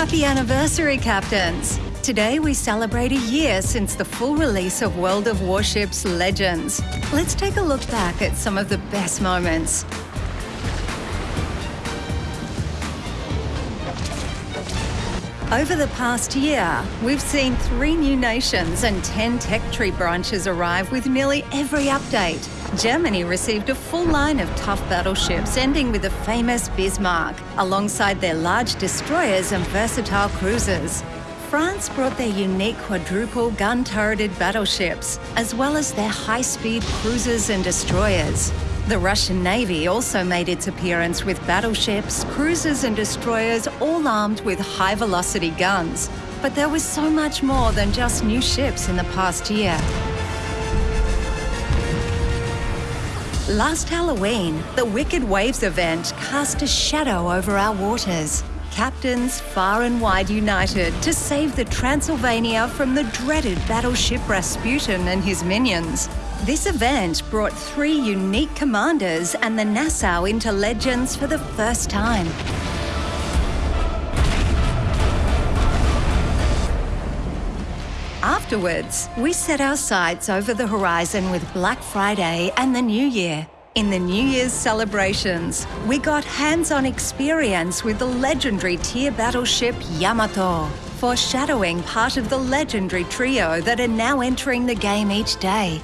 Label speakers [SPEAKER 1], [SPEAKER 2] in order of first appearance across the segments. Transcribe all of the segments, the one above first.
[SPEAKER 1] Happy anniversary, Captains! Today we celebrate a year since the full release of World of Warships Legends. Let's take a look back at some of the best moments. Over the past year, we've seen three new nations and 10 tech tree branches arrive with nearly every update. Germany received a full line of tough battleships, ending with the famous Bismarck, alongside their large destroyers and versatile cruisers. France brought their unique quadruple gun-turreted battleships, as well as their high-speed cruisers and destroyers. The Russian Navy also made its appearance with battleships, cruisers and destroyers all armed with high-velocity guns. But there was so much more than just new ships in the past year. Last Halloween, the Wicked Waves event cast a shadow over our waters. Captains far and wide united to save the Transylvania from the dreaded battleship Rasputin and his minions. This event brought three unique commanders and the Nassau into legends for the first time. Afterwards, we set our sights over the horizon with Black Friday and the New Year. In the New Year's celebrations, we got hands-on experience with the legendary tier battleship Yamato, foreshadowing part of the legendary trio that are now entering the game each day.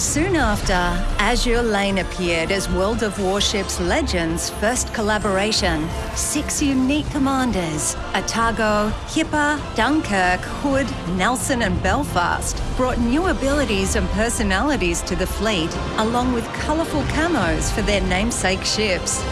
[SPEAKER 1] Soon after, Azur Lane appeared as World of Warships Legends' first collaboration. Six unique commanders, Atago, Hipper, Dunkirk, Hood, Nelson and Belfast, brought new abilities and personalities to the fleet, along with colourful camos for their namesake ships.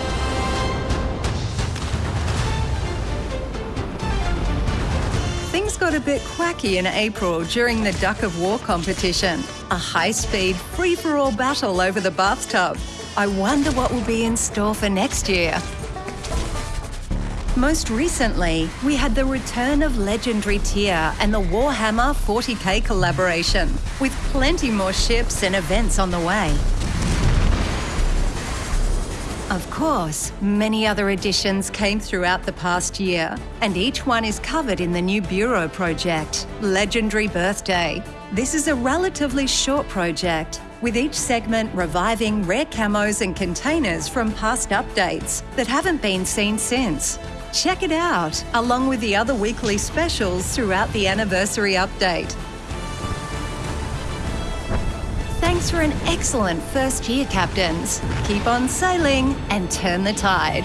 [SPEAKER 1] Got a bit quacky in April during the Duck of War competition. A high-speed, free-for-all battle over the bathtub. I wonder what will be in store for next year. Most recently, we had the return of legendary tier and the Warhammer 40k collaboration, with plenty more ships and events on the way. Of course, many other additions came throughout the past year, and each one is covered in the new Bureau project, Legendary Birthday. This is a relatively short project, with each segment reviving rare camos and containers from past updates that haven't been seen since. Check it out, along with the other weekly specials throughout the anniversary update. Thanks for an excellent first year, Captains. Keep on sailing and turn the tide.